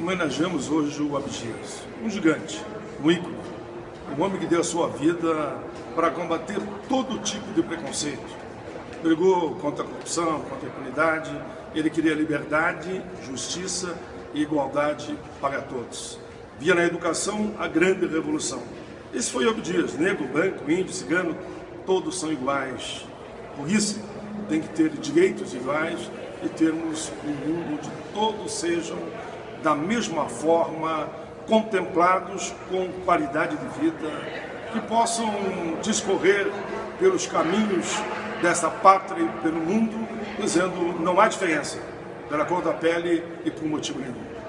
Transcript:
homenageamos hoje o Abdias, um gigante, um ícone, um homem que deu a sua vida para combater todo tipo de preconceito. Brigou contra a corrupção, contra a impunidade, ele queria liberdade, justiça e igualdade para todos. Via na educação a grande revolução. Esse foi Abdias, negro, branco, índio, cigano, todos são iguais. Por isso, tem que ter direitos iguais e termos um mundo onde todos sejam da mesma forma contemplados com qualidade de vida, que possam discorrer pelos caminhos dessa pátria e pelo mundo, dizendo não há diferença pela cor da pele e por motivo nenhum.